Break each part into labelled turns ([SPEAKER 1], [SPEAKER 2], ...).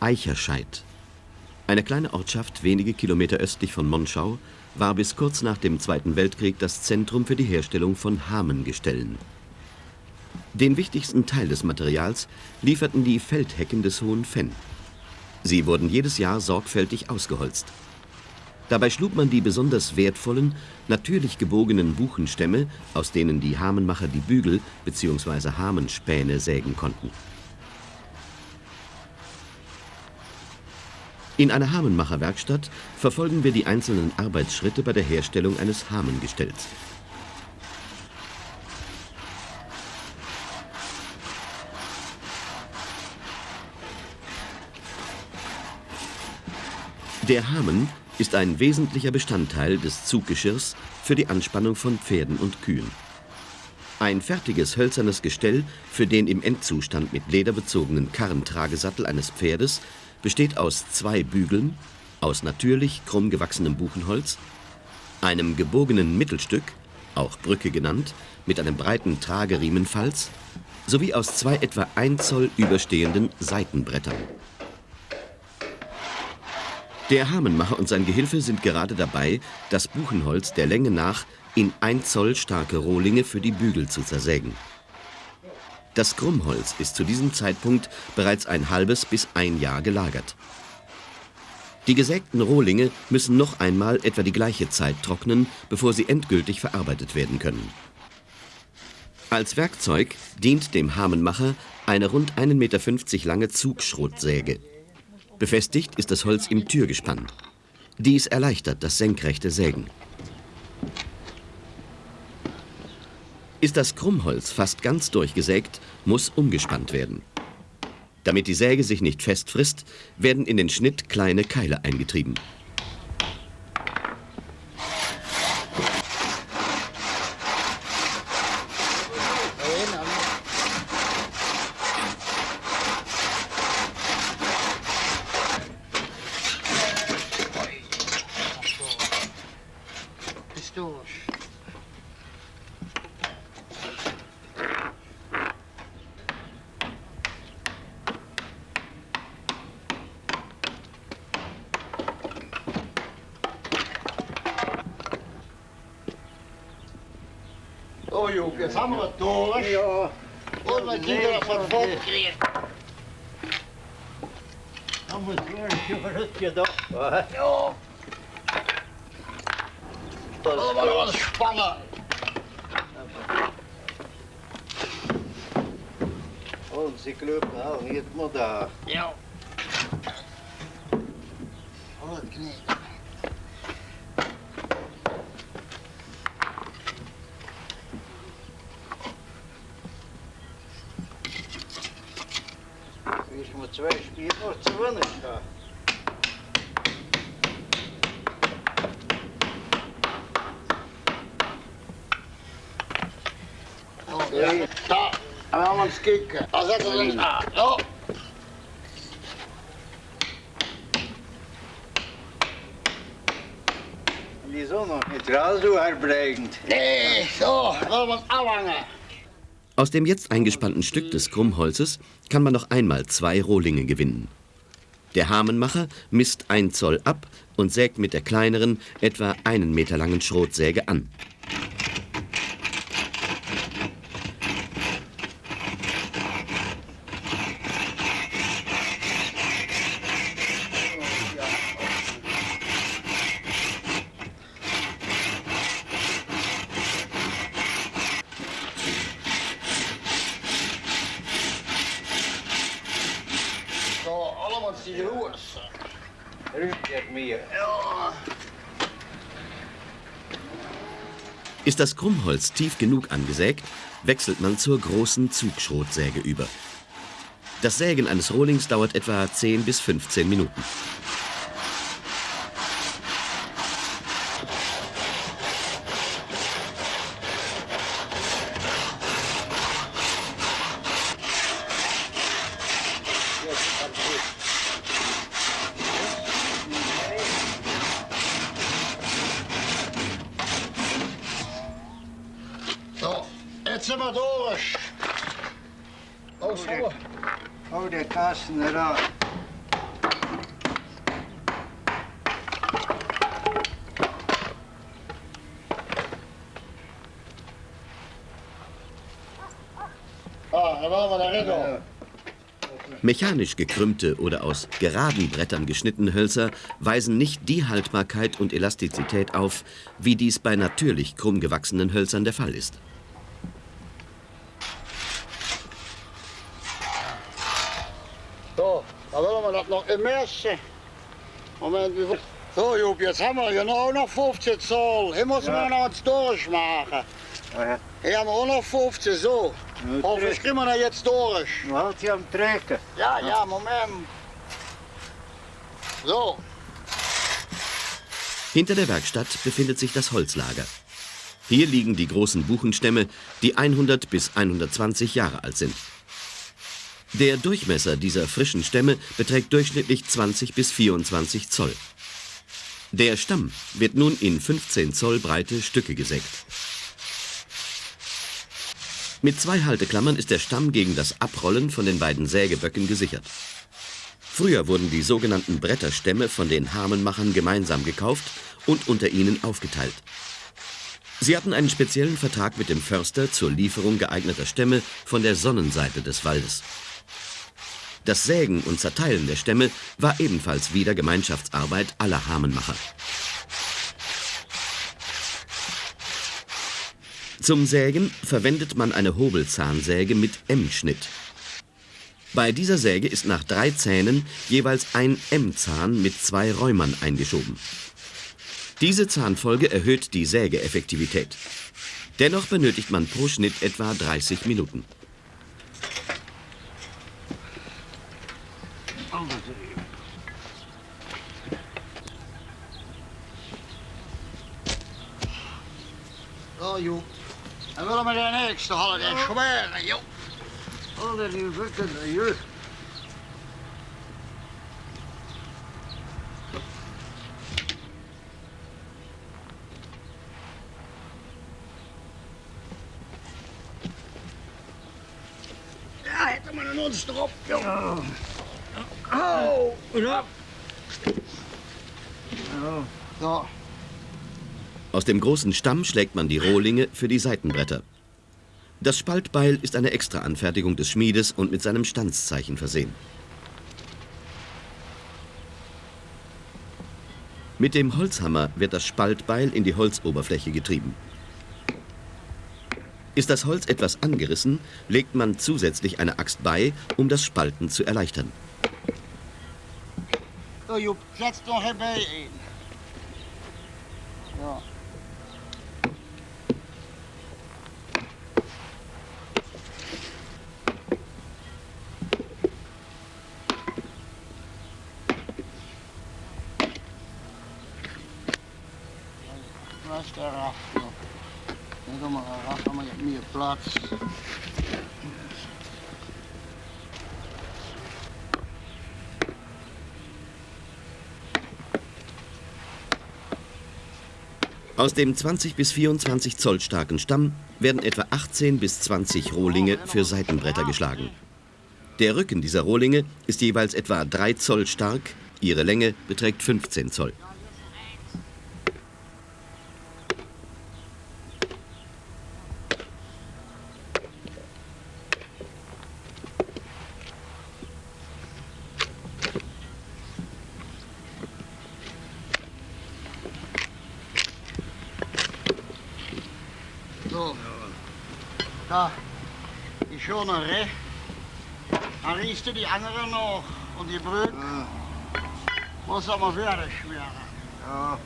[SPEAKER 1] Eicherscheid. Eine kleine Ortschaft wenige Kilometer östlich von Monschau war bis kurz nach dem Zweiten Weltkrieg das Zentrum für die Herstellung von Hamengestellen. Den wichtigsten Teil des Materials lieferten die Feldhecken des Hohen Fenn. Sie wurden jedes Jahr sorgfältig ausgeholzt. Dabei schlug man die besonders wertvollen, natürlich gebogenen Buchenstämme, aus denen die Hamenmacher die Bügel bzw. Hamenspäne sägen konnten. In einer Hamenmacherwerkstatt verfolgen wir die einzelnen Arbeitsschritte bei der Herstellung eines Hamengestells. Der Hamen ist ein wesentlicher Bestandteil des Zuggeschirrs für die Anspannung von Pferden und Kühen. Ein fertiges hölzernes Gestell für den im Endzustand mit Leder bezogenen Karrentragesattel eines Pferdes besteht aus zwei Bügeln, aus natürlich krumm gewachsenem Buchenholz, einem gebogenen Mittelstück, auch Brücke genannt, mit einem breiten Trageriemenfalz, sowie aus zwei etwa ein Zoll überstehenden Seitenbrettern. Der Hamenmacher und sein Gehilfe sind gerade dabei, das Buchenholz der Länge nach in ein Zoll starke Rohlinge für die Bügel zu zersägen. Das Krummholz ist zu diesem Zeitpunkt bereits ein halbes bis ein Jahr gelagert. Die gesägten Rohlinge müssen noch einmal etwa die gleiche Zeit trocknen, bevor sie endgültig verarbeitet werden können. Als Werkzeug dient dem Hamenmacher eine rund 1,50 Meter lange Zugschrotsäge. Befestigt ist das Holz im Türgespann. Dies erleichtert das senkrechte Sägen. Ist das Krummholz fast ganz durchgesägt, muss umgespannt werden. Damit die Säge sich nicht festfrisst, werden in den Schnitt kleine Keile eingetrieben.
[SPEAKER 2] mooi ook. Het allemaal wat.
[SPEAKER 3] Ja. Oh, mijn kinderen van vol
[SPEAKER 2] kreeg.
[SPEAKER 3] Dan moet je een rutje toch?
[SPEAKER 2] Ja. Allemaal ontspannen.
[SPEAKER 3] Onze club, nou, niet maar daar.
[SPEAKER 2] Ja. Oh, het knikt.
[SPEAKER 1] Aus dem jetzt eingespannten Stück des Krummholzes kann man noch einmal zwei Rohlinge gewinnen. Der Hamenmacher misst ein Zoll ab und sägt mit der kleineren, etwa einen Meter langen Schrotsäge an. Ist das Krummholz tief genug angesägt, wechselt man zur großen Zugschrotsäge über. Das Sägen eines Rohlings dauert etwa 10 bis 15 Minuten. Mechanisch gekrümmte oder aus geraden Brettern geschnittene Hölzer weisen nicht die Haltbarkeit und Elastizität auf, wie dies bei natürlich krumm gewachsenen Hölzern der Fall ist.
[SPEAKER 2] So, da wollen wir das noch im Messen. Moment, wie viel? So, Jupp, jetzt haben wir genau noch 15 Zoll. Hier müssen wir noch eins durchmachen. Hier haben wir auch noch 15, so. Hoffentlich kriegen wir da jetzt durch.
[SPEAKER 3] Houdt hij am trekken.
[SPEAKER 2] Ja, ja, Moment. So,
[SPEAKER 1] Hinter der Werkstatt befindet sich das Holzlager. Hier liegen die großen Buchenstämme, die 100 bis 120 Jahre alt sind. Der Durchmesser dieser frischen Stämme beträgt durchschnittlich 20 bis 24 Zoll. Der Stamm wird nun in 15 Zoll breite Stücke gesägt. Mit zwei Halteklammern ist der Stamm gegen das Abrollen von den beiden Sägeböcken gesichert. Früher wurden die sogenannten Bretterstämme von den Hamenmachern gemeinsam gekauft und unter ihnen aufgeteilt. Sie hatten einen speziellen Vertrag mit dem Förster zur Lieferung geeigneter Stämme von der Sonnenseite des Waldes. Das Sägen und Zerteilen der Stämme war ebenfalls wieder Gemeinschaftsarbeit aller Hamenmacher. Zum Sägen verwendet man eine Hobelzahnsäge mit M-Schnitt. Bei dieser Säge ist nach drei Zähnen jeweils ein M-Zahn mit zwei Räumern eingeschoben. Diese Zahnfolge erhöht die Sägeeffektivität. Dennoch benötigt man pro Schnitt etwa 30 Minuten.
[SPEAKER 2] so, Jupp. Dan willen we de nächste halen, den schweren, Jupp.
[SPEAKER 3] Alle die wikken de juf.
[SPEAKER 2] Ja, hätten wir een ons erop, Jupp.
[SPEAKER 3] Oh, ja.
[SPEAKER 2] So,
[SPEAKER 1] Aus dem großen Stamm schlägt man die Rohlinge für die Seitenbretter. Das Spaltbeil ist eine Extraanfertigung des Schmiedes und mit seinem Stanzzeichen versehen. Mit dem Holzhammer wird das Spaltbeil in die Holzoberfläche getrieben. Ist das Holz etwas angerissen, legt man zusätzlich eine Axt bei, um das Spalten zu erleichtern.
[SPEAKER 2] so Jupp, setz nog erbij in.
[SPEAKER 1] Aus dem 20 bis 24 Zoll starken Stamm werden etwa 18 bis 20 Rohlinge für Seitenbretter geschlagen. Der Rücken dieser Rohlinge ist jeweils etwa 3 Zoll stark, ihre Länge beträgt 15 Zoll.
[SPEAKER 2] So. Da. Die schöne Reh. Dann riechst du die andere noch. Und die Brück. Muss aber fertig schmieren.
[SPEAKER 3] Ja.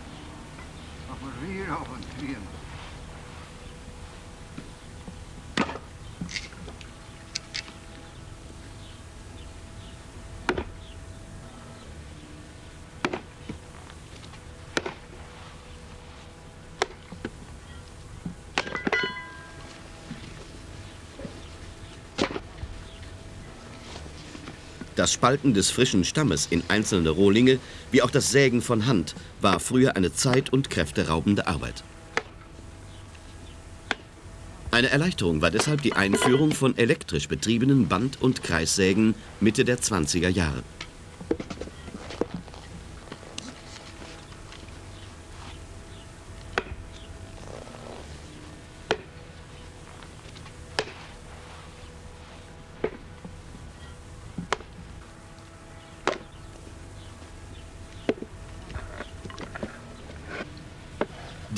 [SPEAKER 1] Das Spalten des frischen Stammes in einzelne Rohlinge, wie auch das Sägen von Hand, war früher eine zeit- und kräfteraubende Arbeit. Eine Erleichterung war deshalb die Einführung von elektrisch betriebenen Band- und Kreissägen Mitte der 20er Jahre.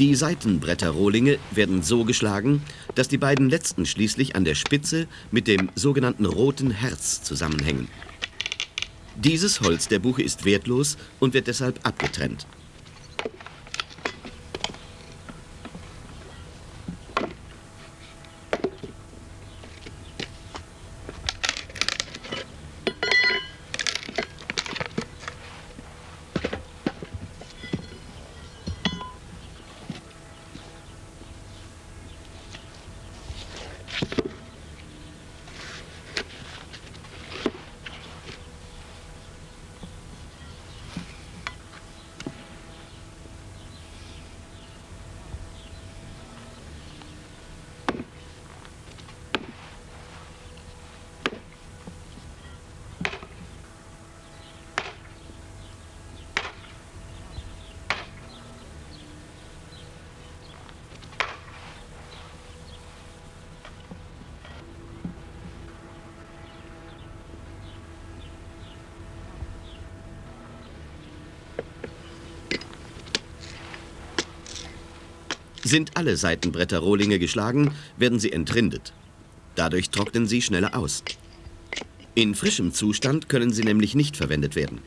[SPEAKER 1] Die Seitenbretterrohlinge werden so geschlagen, dass die beiden letzten schließlich an der Spitze mit dem sogenannten roten Herz zusammenhängen. Dieses Holz der Buche ist wertlos und wird deshalb abgetrennt. Sind alle Seitenbretterrohlinge geschlagen, werden sie entrindet. Dadurch trocknen sie schneller aus. In frischem Zustand können sie nämlich nicht verwendet werden.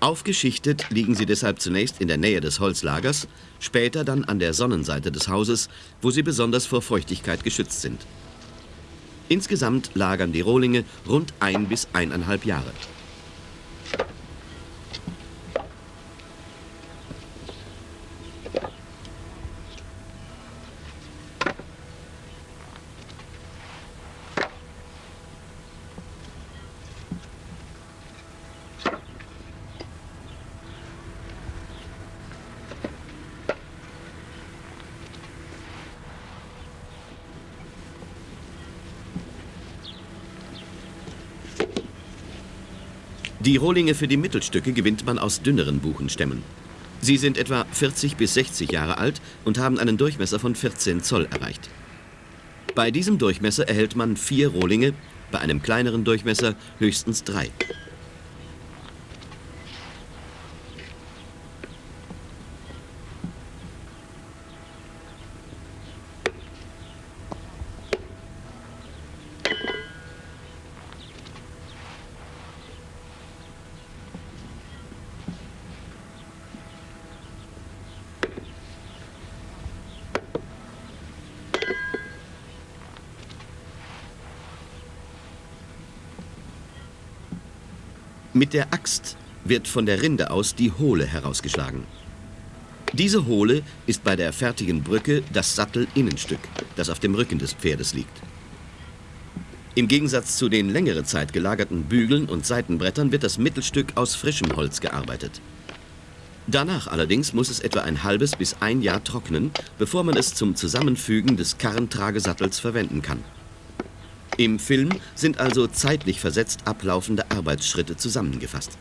[SPEAKER 1] Aufgeschichtet liegen sie deshalb zunächst in der Nähe des Holzlagers, später dann an der Sonnenseite des Hauses, wo sie besonders vor Feuchtigkeit geschützt sind. Insgesamt lagern die Rohlinge rund ein bis eineinhalb Jahre. Die Rohlinge für die Mittelstücke gewinnt man aus dünneren Buchenstämmen. Sie sind etwa 40 bis 60 Jahre alt und haben einen Durchmesser von 14 Zoll erreicht. Bei diesem Durchmesser erhält man vier Rohlinge, bei einem kleineren Durchmesser höchstens drei. Mit der Axt wird von der Rinde aus die Hohle herausgeschlagen. Diese Hohle ist bei der fertigen Brücke das Sattelinnenstück, das auf dem Rücken des Pferdes liegt. Im Gegensatz zu den längere Zeit gelagerten Bügeln und Seitenbrettern wird das Mittelstück aus frischem Holz gearbeitet. Danach allerdings muss es etwa ein halbes bis ein Jahr trocknen, bevor man es zum Zusammenfügen des Karrentragesattels verwenden kann. Im Film sind also zeitlich versetzt ablaufende Arbeitsschritte zusammengefasst.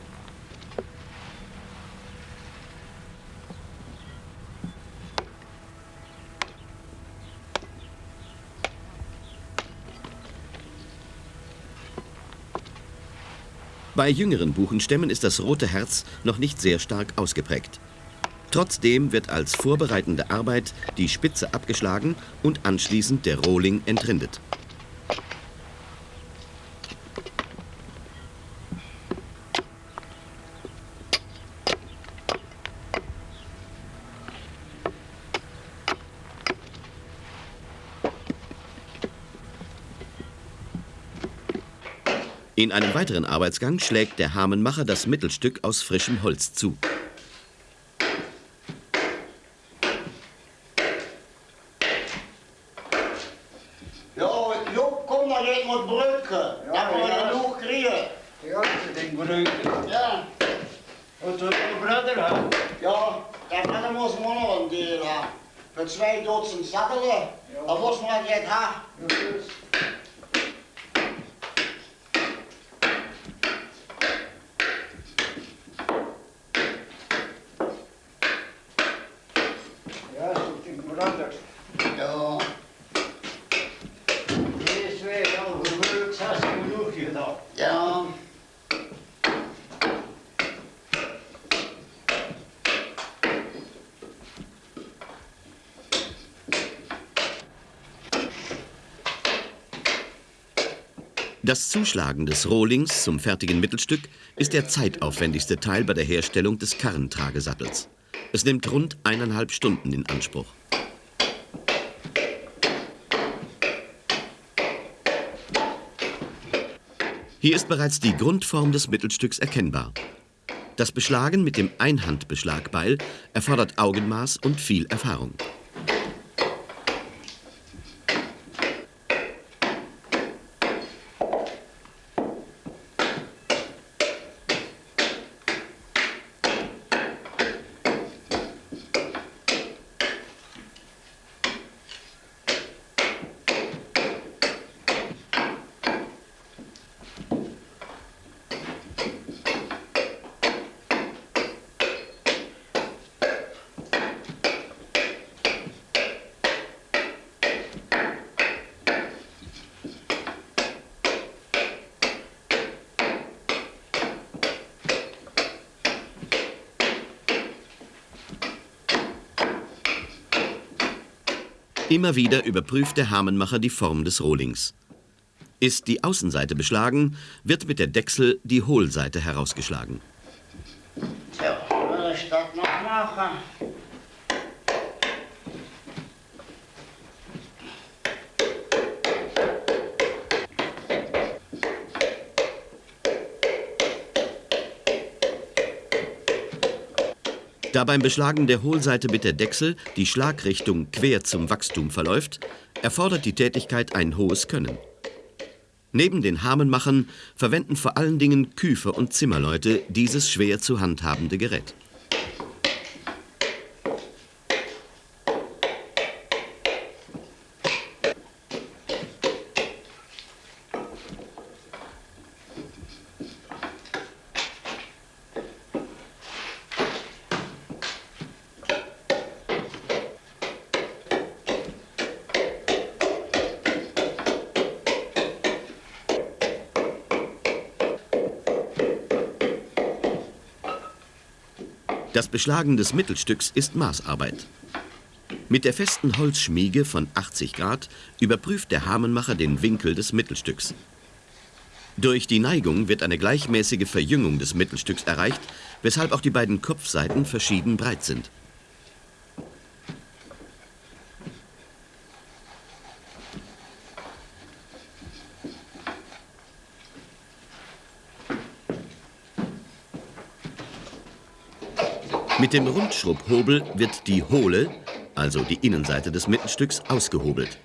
[SPEAKER 1] Bei jüngeren Buchenstämmen ist das rote Herz noch nicht sehr stark ausgeprägt. Trotzdem wird als vorbereitende Arbeit die Spitze abgeschlagen und anschließend der Rohling entrindet. In einem weiteren Arbeitsgang schlägt der Hamenmacher das Mittelstück aus frischem Holz zu.
[SPEAKER 2] Ja, Job, komm mal jetzt mit Brücke.
[SPEAKER 3] Ja,
[SPEAKER 2] Ja, wir
[SPEAKER 3] ja.
[SPEAKER 2] genug kriegen.
[SPEAKER 3] Ja, den Brücken.
[SPEAKER 2] Ja,
[SPEAKER 3] Und du Bruder haben.
[SPEAKER 2] ja, der Mann muss man noch ein Deal haben. Für zwei Dutzend Sattel, da muss man jetzt haben.
[SPEAKER 3] Ja, so den Bruder.
[SPEAKER 2] Ja,
[SPEAKER 3] Deze week al gelukt, hast du genug gedaan.
[SPEAKER 2] ja.
[SPEAKER 1] Das Zuschlagen des Rohlings zum fertigen Mittelstück ist der zeitaufwendigste Teil bei der Herstellung des Karrentragesattels. Es nimmt rund eineinhalb Stunden in Anspruch. Hier ist bereits die Grundform des Mittelstücks erkennbar. Das Beschlagen mit dem Einhandbeschlagbeil erfordert Augenmaß und viel Erfahrung. Immer wieder überprüft der Hamenmacher die Form des Rohlings. Ist die Außenseite beschlagen, wird mit der Dechsel die Hohlseite herausgeschlagen.
[SPEAKER 2] Ja, will ich das noch machen?
[SPEAKER 1] Da beim Beschlagen der Hohlseite mit der Dechsel die Schlagrichtung quer zum Wachstum verläuft, erfordert die Tätigkeit ein hohes Können. Neben den Hamenmachern verwenden vor allen Dingen Küfer und Zimmerleute dieses schwer zu handhabende Gerät. Das Beschlagen des Mittelstücks ist Maßarbeit. Mit der festen Holzschmiege von 80 Grad überprüft der Hamenmacher den Winkel des Mittelstücks. Durch die Neigung wird eine gleichmäßige Verjüngung des Mittelstücks erreicht, weshalb auch die beiden Kopfseiten verschieden breit sind. Mit dem Rundschrubhobel wird die hohle, also die Innenseite des Mittelstücks, ausgehobelt.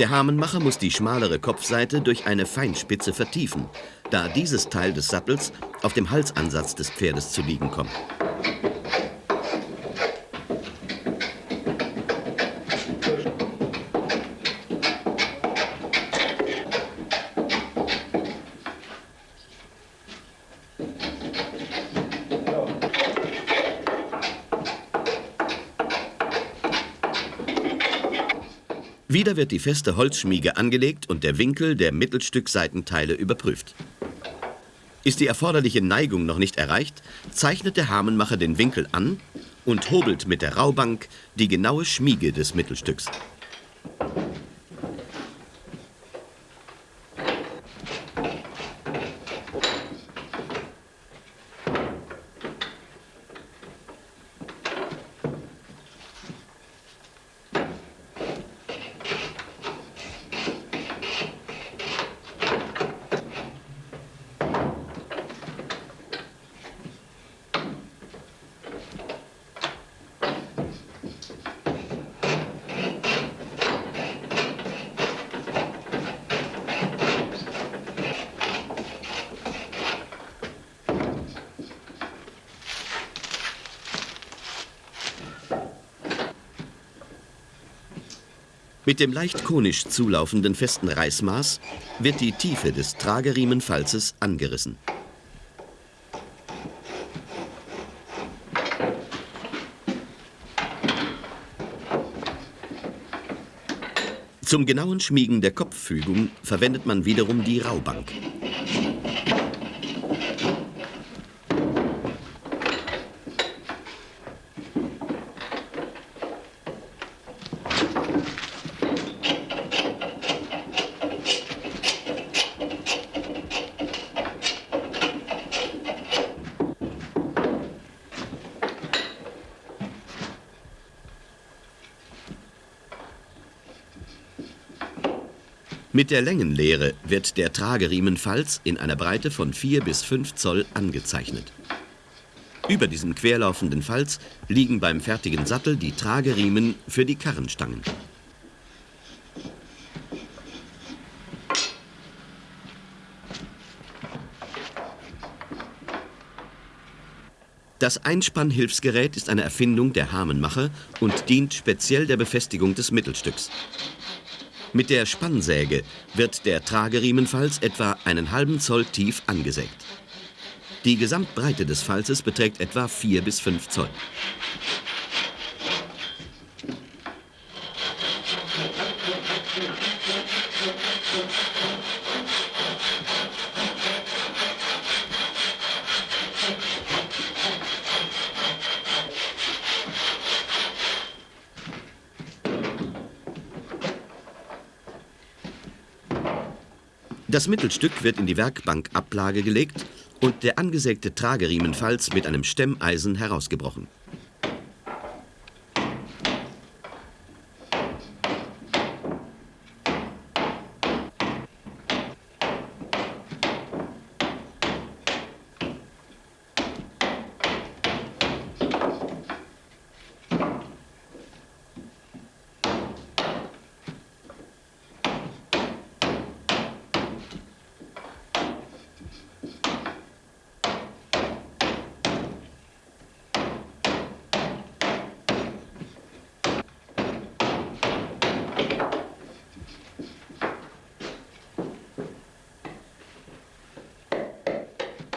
[SPEAKER 1] Der Hamenmacher muss die schmalere Kopfseite durch eine Feinspitze vertiefen, da dieses Teil des Sattels auf dem Halsansatz des Pferdes zu liegen kommt. Wieder wird die feste Holzschmiege angelegt und der Winkel der Mittelstückseitenteile überprüft. Ist die erforderliche Neigung noch nicht erreicht, zeichnet der Hamenmacher den Winkel an und hobelt mit der Raubank die genaue Schmiege des Mittelstücks. Dem leicht konisch zulaufenden festen Reißmaß wird die Tiefe des Trageriemenfalzes angerissen. Zum genauen Schmiegen der Kopffügung verwendet man wiederum die Raubank. Mit der Längenlehre wird der Trageriemenfalz in einer Breite von 4 bis 5 Zoll angezeichnet. Über diesem querlaufenden Falz liegen beim fertigen Sattel die Trageriemen für die Karrenstangen. Das Einspannhilfsgerät ist eine Erfindung der Hamenmacher und dient speziell der Befestigung des Mittelstücks. Mit der Spannsäge wird der Trageriemenfalz etwa einen halben Zoll tief angesägt. Die Gesamtbreite des Falzes beträgt etwa 4 bis 5 Zoll. Das Mittelstück wird in die Werkbankablage gelegt und der angesägte Trageriemenfalz mit einem Stemmeisen herausgebrochen.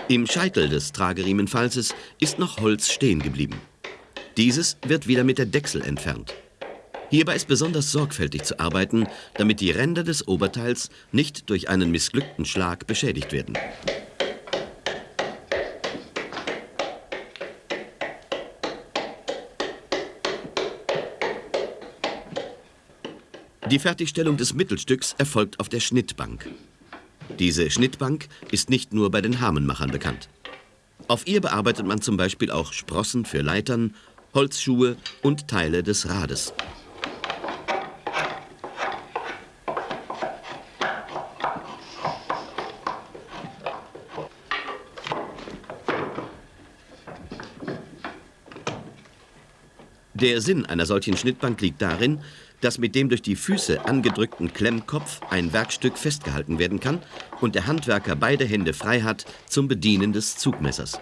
[SPEAKER 1] Im Scheitel des Trageriemenfalzes ist noch Holz stehen geblieben. Dieses wird wieder mit der Dechsel entfernt. Hierbei ist besonders sorgfältig zu arbeiten, damit die Ränder des Oberteils nicht durch einen missglückten Schlag beschädigt werden. Die Fertigstellung des Mittelstücks erfolgt auf der Schnittbank. Diese Schnittbank ist nicht nur bei den Hamenmachern bekannt. Auf ihr bearbeitet man zum Beispiel auch Sprossen für Leitern, Holzschuhe und Teile des Rades. Der Sinn einer solchen Schnittbank liegt darin, dass mit dem durch die Füße angedrückten Klemmkopf ein Werkstück festgehalten werden kann und der Handwerker beide Hände frei hat zum Bedienen des Zugmessers.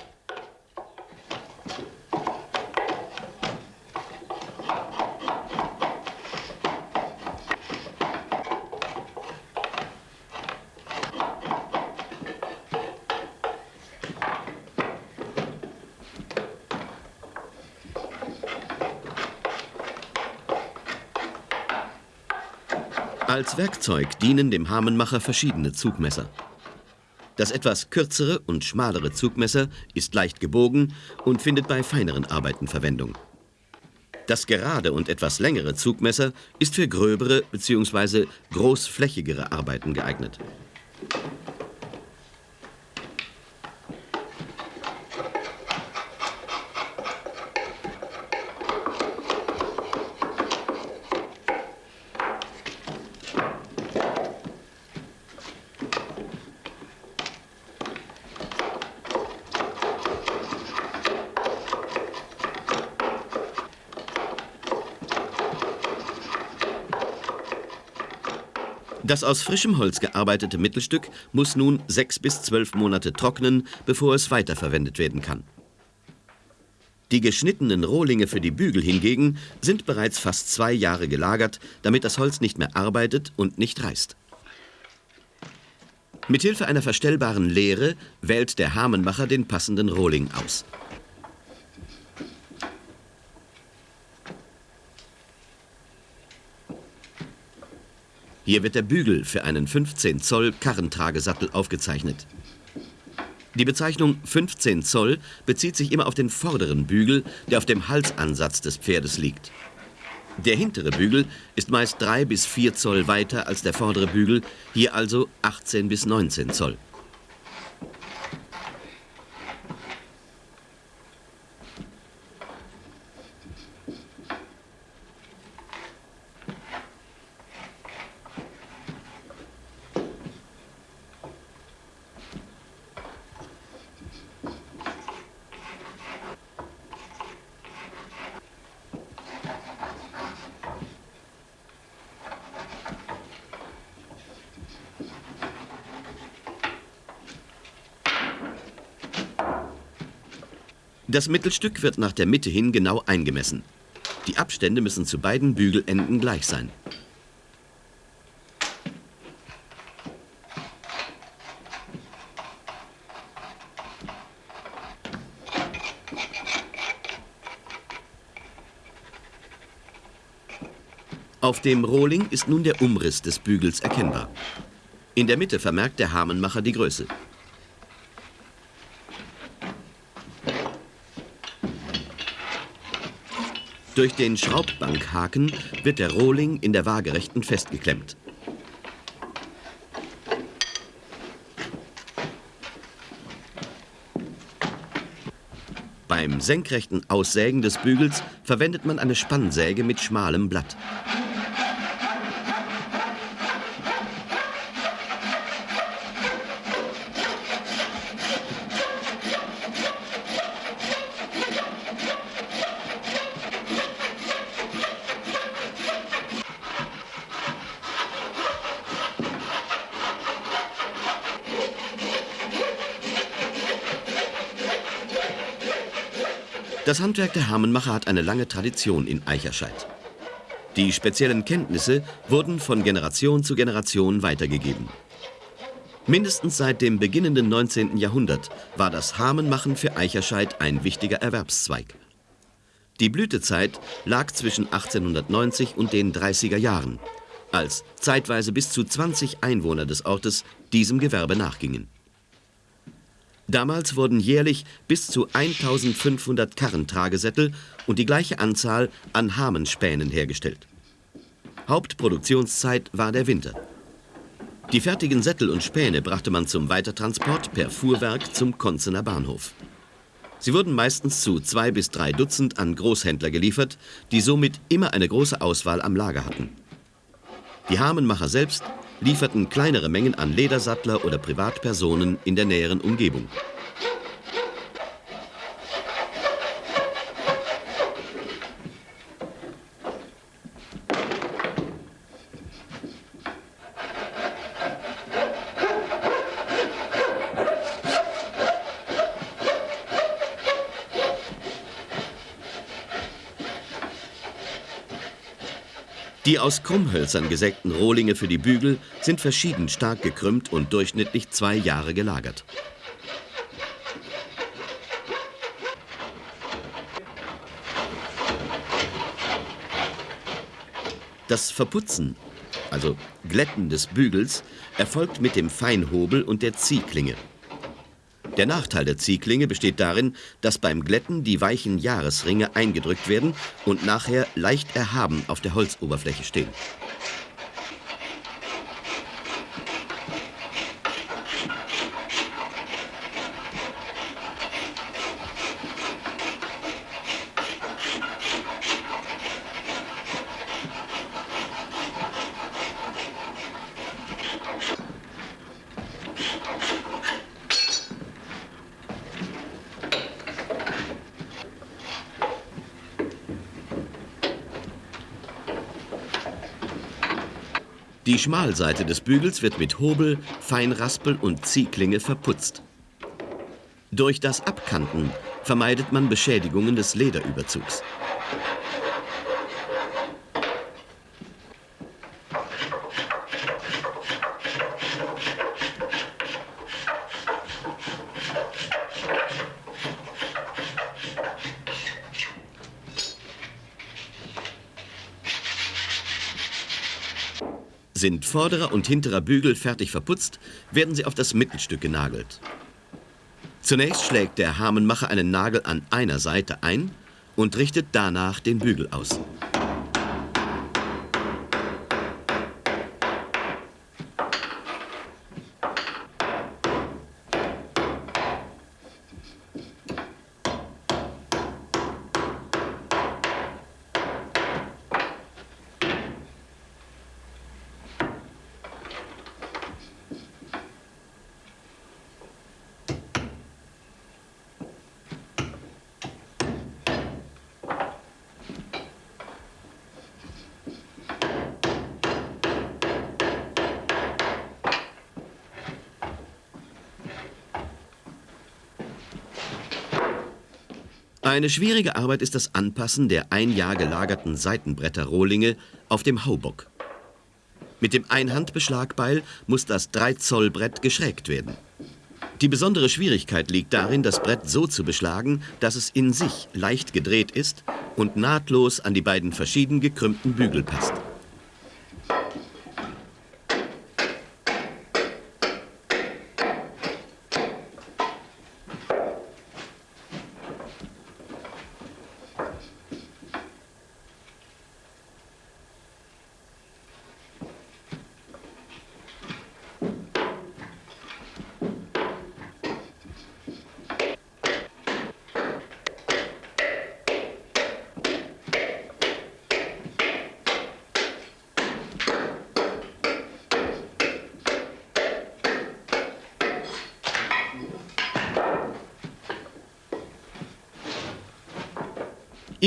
[SPEAKER 1] Als Werkzeug dienen dem Hamenmacher verschiedene Zugmesser. Das etwas kürzere und schmalere Zugmesser ist leicht gebogen und findet bei feineren Arbeiten Verwendung. Das gerade und etwas längere Zugmesser ist für gröbere bzw. großflächigere Arbeiten geeignet. Das aus frischem Holz gearbeitete Mittelstück muss nun sechs bis zwölf Monate trocknen, bevor es weiterverwendet werden kann. Die geschnittenen Rohlinge für die Bügel hingegen sind bereits fast zwei Jahre gelagert, damit das Holz nicht mehr arbeitet und nicht reißt. Mithilfe einer verstellbaren Leere wählt der Hamenmacher den passenden Rohling aus. Hier wird der Bügel für einen 15 Zoll Karrentragesattel aufgezeichnet. Die Bezeichnung 15 Zoll bezieht sich immer auf den vorderen Bügel, der auf dem Halsansatz des Pferdes liegt. Der hintere Bügel ist meist 3 bis 4 Zoll weiter als der vordere Bügel, hier also 18 bis 19 Zoll. Das Mittelstück wird nach der Mitte hin genau eingemessen. Die Abstände müssen zu beiden Bügelenden gleich sein. Auf dem Rohling ist nun der Umriss des Bügels erkennbar. In der Mitte vermerkt der Hamenmacher die Größe. Durch den Schraubbankhaken wird der Rohling in der Waagerechten festgeklemmt. Beim senkrechten Aussägen des Bügels verwendet man eine Spannsäge mit schmalem Blatt. Das Handwerk der Hermenmacher hat eine lange Tradition in Eicherscheid. Die speziellen Kenntnisse wurden von Generation zu Generation weitergegeben. Mindestens seit dem beginnenden 19. Jahrhundert war das Hamenmachen für Eicherscheid ein wichtiger Erwerbszweig. Die Blütezeit lag zwischen 1890 und den 30er Jahren, als zeitweise bis zu 20 Einwohner des Ortes diesem Gewerbe nachgingen. Damals wurden jährlich bis zu 1500 Karrentragesättel und die gleiche Anzahl an Hamenspänen hergestellt. Hauptproduktionszeit war der Winter. Die fertigen Sättel und Späne brachte man zum Weitertransport per Fuhrwerk zum Konzener Bahnhof. Sie wurden meistens zu zwei bis drei Dutzend an Großhändler geliefert, die somit immer eine große Auswahl am Lager hatten. Die Hamenmacher selbst lieferten kleinere Mengen an Ledersattler oder Privatpersonen in der näheren Umgebung. Aus Krummhölzern gesägten Rohlinge für die Bügel sind verschieden stark gekrümmt und durchschnittlich zwei Jahre gelagert. Das Verputzen, also Glätten des Bügels, erfolgt mit dem Feinhobel und der Ziehklinge. Der Nachteil der Ziehklinge besteht darin, dass beim Glätten die weichen Jahresringe eingedrückt werden und nachher leicht erhaben auf der Holzoberfläche stehen. Die Schmalseite des Bügels wird mit Hobel, Feinraspel und Ziehklinge verputzt. Durch das Abkanten vermeidet man Beschädigungen des Lederüberzugs. Sind vorderer und hinterer Bügel fertig verputzt, werden sie auf das Mittelstück genagelt. Zunächst schlägt der Hamenmacher einen Nagel an einer Seite ein und richtet danach den Bügel aus. Eine schwierige Arbeit ist das Anpassen der ein Jahr gelagerten Seitenbretter-Rohlinge auf dem Haubock. Mit dem Einhandbeschlagbeil muss das 3-Zoll-Brett geschrägt werden. Die besondere Schwierigkeit liegt darin, das Brett so zu beschlagen, dass es in sich leicht gedreht ist und nahtlos an die beiden verschieden gekrümmten Bügel passt.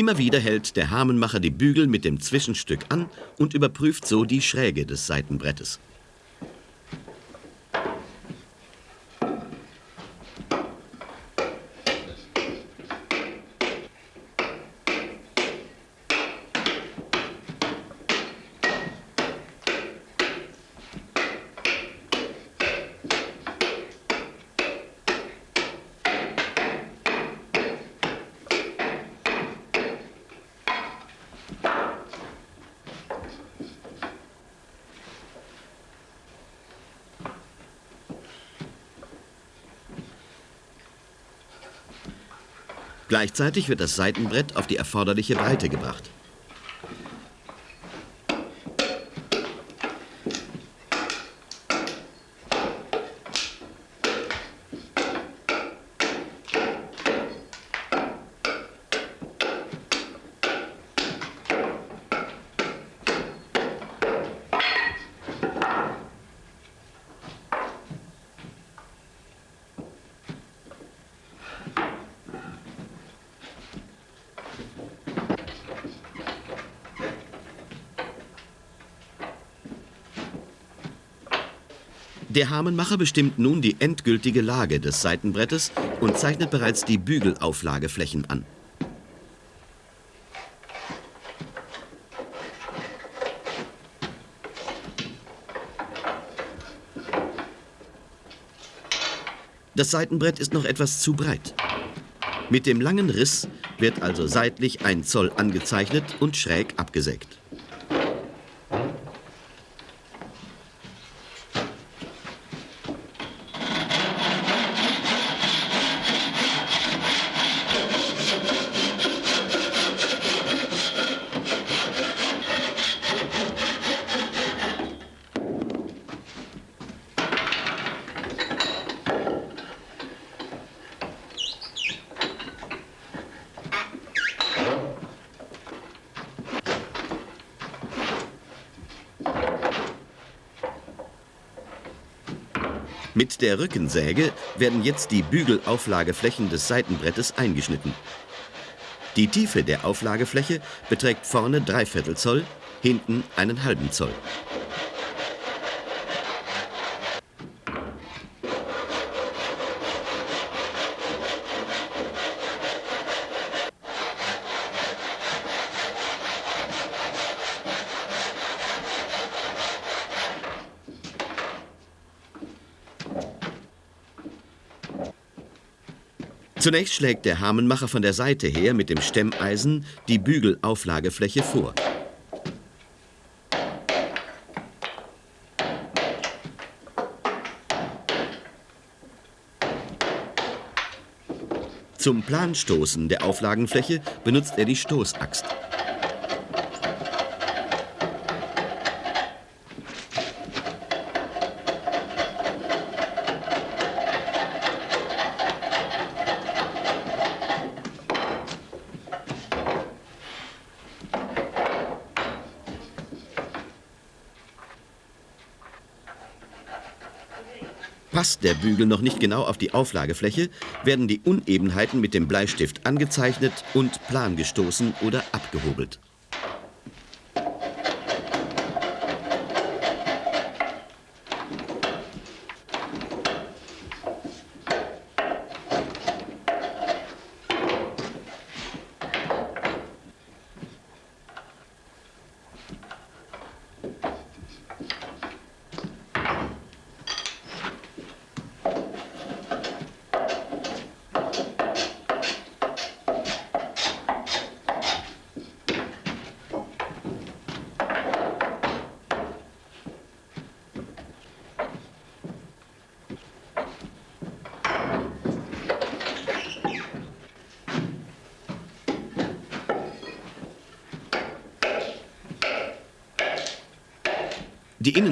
[SPEAKER 1] Immer wieder hält der Hamenmacher die Bügel mit dem Zwischenstück an und überprüft so die Schräge des Seitenbrettes. Gleichzeitig wird das Seitenbrett auf die erforderliche Breite gebracht. Der Hamenmacher bestimmt nun die endgültige Lage des Seitenbrettes und zeichnet bereits die Bügelauflageflächen an. Das Seitenbrett ist noch etwas zu breit. Mit dem langen Riss wird also seitlich ein Zoll angezeichnet und schräg abgesägt. Mit der Rückensäge werden jetzt die Bügelauflageflächen des Seitenbrettes eingeschnitten. Die Tiefe der Auflagefläche beträgt vorne 3 Viertel Zoll, hinten einen halben Zoll. Zunächst schlägt der Hamenmacher von der Seite her mit dem Stemmeisen die Bügelauflagefläche vor. Zum Planstoßen der Auflagenfläche benutzt er die Stoßaxt. Passt der Bügel noch nicht genau auf die Auflagefläche, werden die Unebenheiten mit dem Bleistift angezeichnet und plangestoßen oder abgehobelt.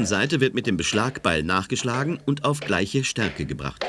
[SPEAKER 1] Innenseite wird mit dem Beschlagbeil nachgeschlagen und auf gleiche Stärke gebracht.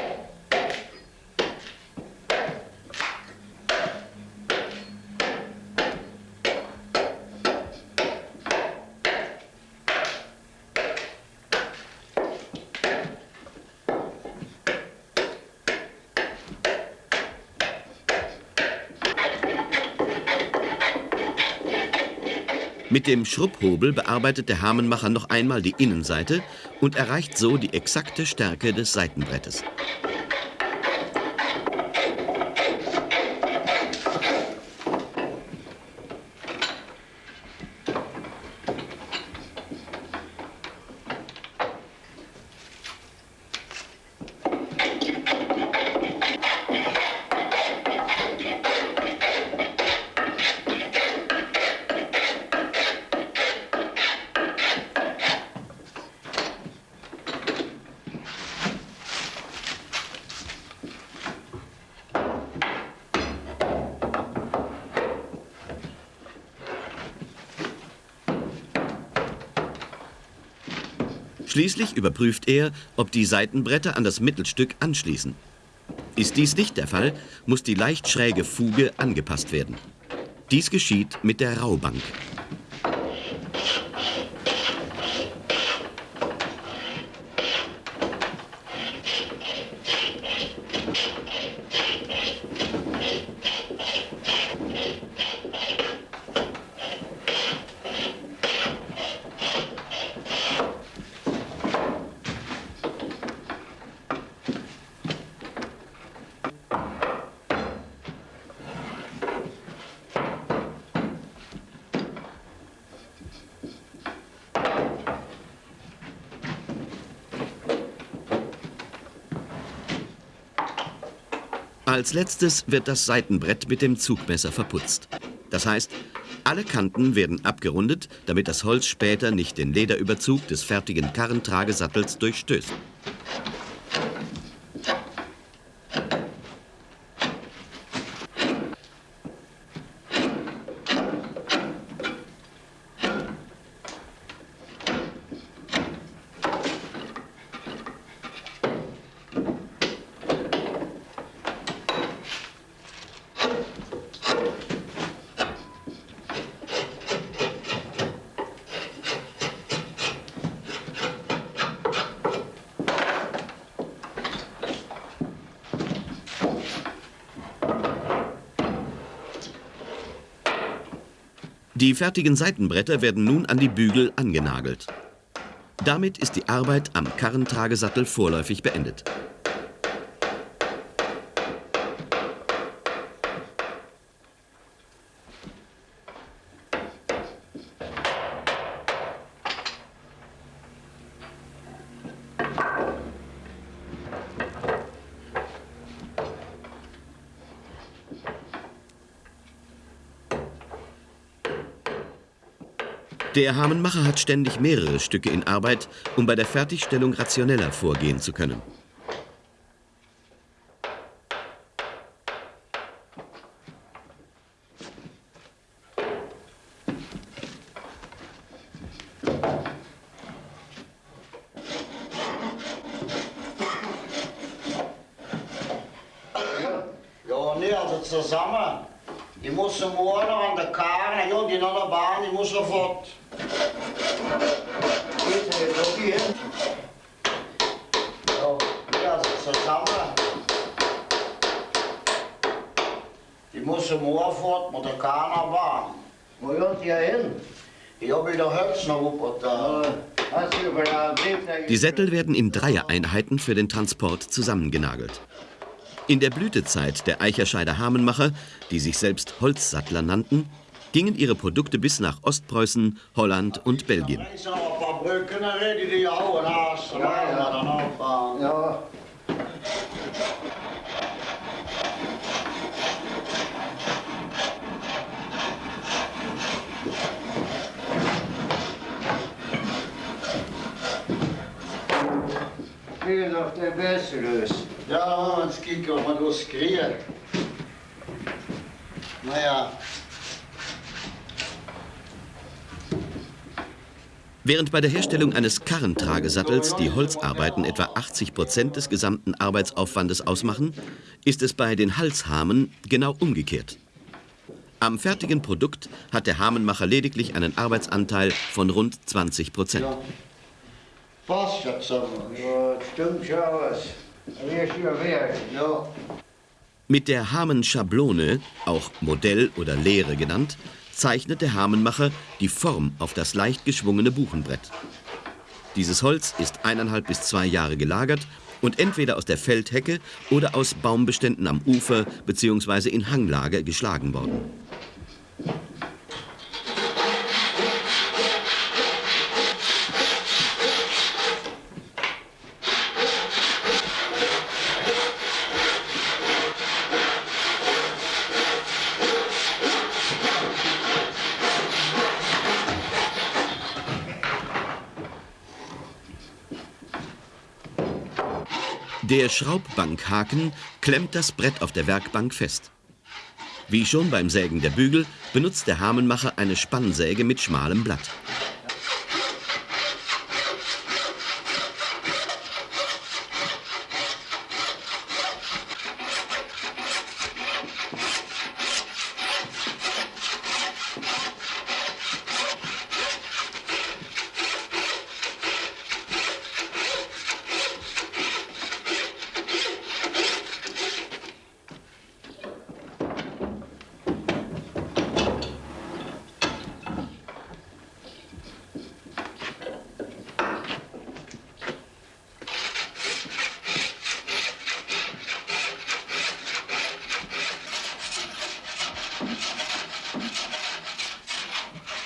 [SPEAKER 1] Mit dem Schrubhobel bearbeitet der Hamenmacher noch einmal die Innenseite und erreicht so die exakte Stärke des Seitenbrettes. Schließlich überprüft er, ob die Seitenbretter an das Mittelstück anschließen. Ist dies nicht der Fall, muss die leicht schräge Fuge angepasst werden. Dies geschieht mit der Raubank. Als letztes wird das Seitenbrett mit dem Zugmesser verputzt. Das heißt, alle Kanten werden abgerundet, damit das Holz später nicht den Lederüberzug des fertigen Karrentragesattels durchstößt. Die fertigen Seitenbretter werden nun an die Bügel angenagelt. Damit ist die Arbeit am Karrentragesattel vorläufig beendet. Der Hamenmacher hat ständig mehrere Stücke in Arbeit, um bei der Fertigstellung rationeller vorgehen zu können.
[SPEAKER 2] Ja, nee, also zusammen. Ich muss morgen an der Karre, ja, die nach der Bahn, ich muss sofort. Ja, nee, also zusammen. Ich muss morgen fort mit der Bahn.
[SPEAKER 3] Wo gehört ihr hin?
[SPEAKER 2] Ich hab wieder Hölzner wuppert da.
[SPEAKER 3] Hast du über den Brief
[SPEAKER 1] Die Sättel werden in Dreiereinheiten für den Transport zusammengenagelt. In der Blütezeit der Eicherscheider Hamenmacher, die sich selbst Holzsattler nannten, gingen ihre Produkte bis nach Ostpreußen, Holland und Belgien
[SPEAKER 2] ich noch ein paar Brücken rede, die hauen hast, dann machen wir dann auch.
[SPEAKER 3] Ja. Doch der Beste löst.
[SPEAKER 2] Ja, dan gaan we eens kijken wat we door skrieën. Nou ja.
[SPEAKER 1] Während bei der Herstellung eines Karrentragesattels die Holzarbeiten etwa 80 Prozent des gesamten Arbeitsaufwandes ausmachen, ist es bei den Halshamen genau umgekehrt. Am fertigen Produkt hat der Hamenmacher lediglich einen Arbeitsanteil von rund 20 Prozent.
[SPEAKER 2] Ja,
[SPEAKER 3] das stimmt schon was. Aber ist ja wert.
[SPEAKER 2] Ja.
[SPEAKER 1] Mit der Hamenschablone, auch Modell oder Lehre genannt, zeichnet der Hamenmacher die Form auf das leicht geschwungene Buchenbrett. Dieses Holz ist eineinhalb bis zwei Jahre gelagert und entweder aus der Feldhecke oder aus Baumbeständen am Ufer bzw. in Hanglage geschlagen worden. Der Schraubbankhaken klemmt das Brett auf der Werkbank fest. Wie schon beim Sägen der Bügel benutzt der Hamenmacher eine Spannsäge mit schmalem Blatt.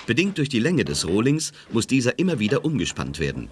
[SPEAKER 1] Bedingt durch die Länge des Rohlings muss dieser immer wieder umgespannt werden.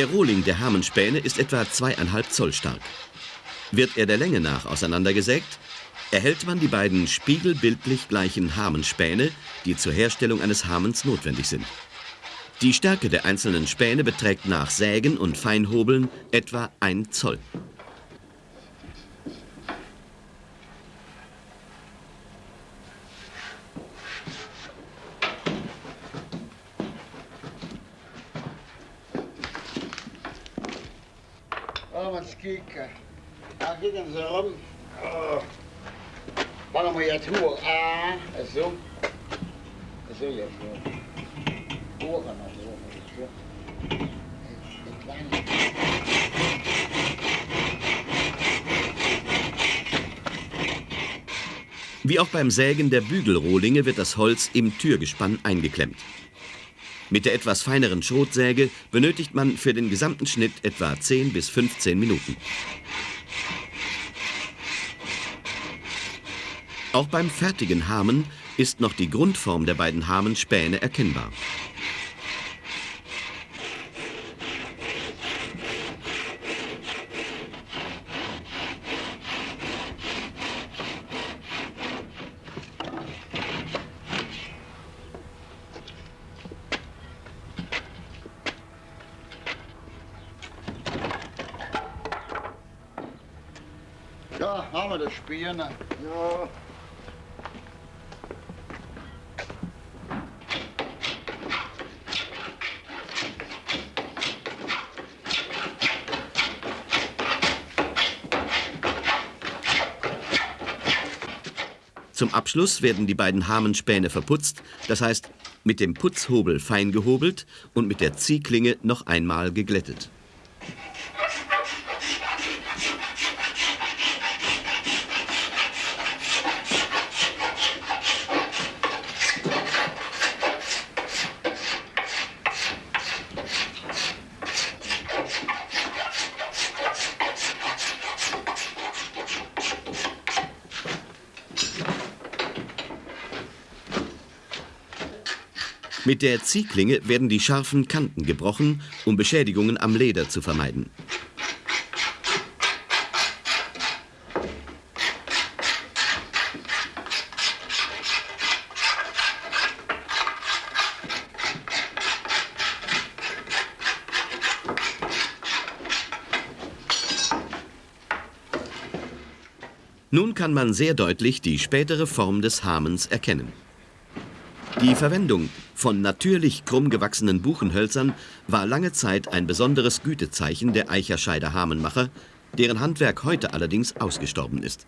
[SPEAKER 1] Der Rohling der Hamenspäne ist etwa zweieinhalb Zoll stark. Wird er der Länge nach auseinandergesägt, erhält man die beiden spiegelbildlich gleichen Hamenspäne, die zur Herstellung eines Hamens notwendig sind. Die Stärke der einzelnen Späne beträgt nach Sägen und Feinhobeln etwa ein Zoll.
[SPEAKER 2] Laten we eens kijken. Nou, kijk eens erom. Oh. Waarom moet je het hoor? Ah, zo. Horen maar zo. zo. Een kleine.
[SPEAKER 1] Wie auch beim Sägen der Bügelrohlinge wird das Holz im Türgespann eingeklemmt. Mit der etwas feineren Schrotsäge benötigt man für den gesamten Schnitt etwa 10 bis 15 Minuten. Auch beim fertigen Hamen ist noch die Grundform der beiden Hamenspäne erkennbar.
[SPEAKER 2] Ja, haben wir das Spiel. Ne?
[SPEAKER 3] Ja.
[SPEAKER 1] Zum Abschluss werden die beiden Hamenspäne verputzt, das heißt mit dem Putzhobel fein gehobelt und mit der Ziehklinge noch einmal geglättet. Mit der Ziehklinge werden die scharfen Kanten gebrochen, um Beschädigungen am Leder zu vermeiden. Nun kann man sehr deutlich die spätere Form des Hamens erkennen. Die Verwendung von natürlich krumm gewachsenen Buchenhölzern war lange Zeit ein besonderes Gütezeichen der Eicherscheider Hamenmacher, deren Handwerk heute allerdings ausgestorben ist